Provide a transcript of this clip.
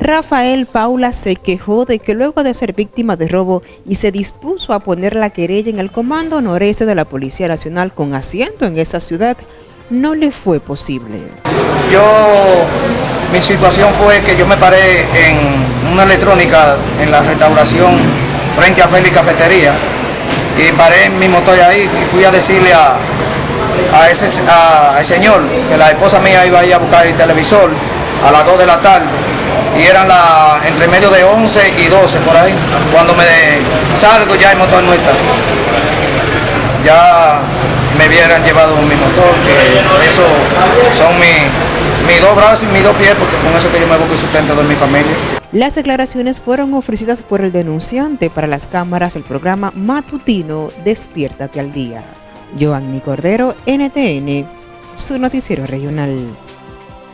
Rafael Paula se quejó de que luego de ser víctima de robo y se dispuso a poner la querella en el Comando Noreste de la Policía Nacional con asiento en esa ciudad, no le fue posible. Yo, mi situación fue que yo me paré en una electrónica en la restauración frente a Félix Cafetería y paré mi motor ahí y fui a decirle a, a ese al señor que la esposa mía iba a ir a buscar el televisor a las 2 de la tarde y eran la, entre medio de 11 y 12 por ahí. Cuando me salgo ya el motor no está. Ya me hubieran llevado mi motor, que eso son mis dos brazos y mis dos pies, porque con eso que yo me busco y sustento de mi familia. Las declaraciones fueron ofrecidas por el denunciante para las cámaras del programa matutino Despiértate al Día. Joanny Cordero, NTN, su noticiero regional.